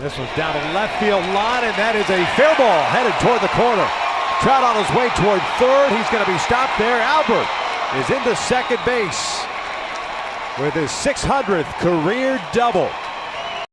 This one's down the left field line, and that is a fair ball headed toward the corner. Trout on his way toward third. He's going to be stopped there. Albert is into second base with his 600th career double.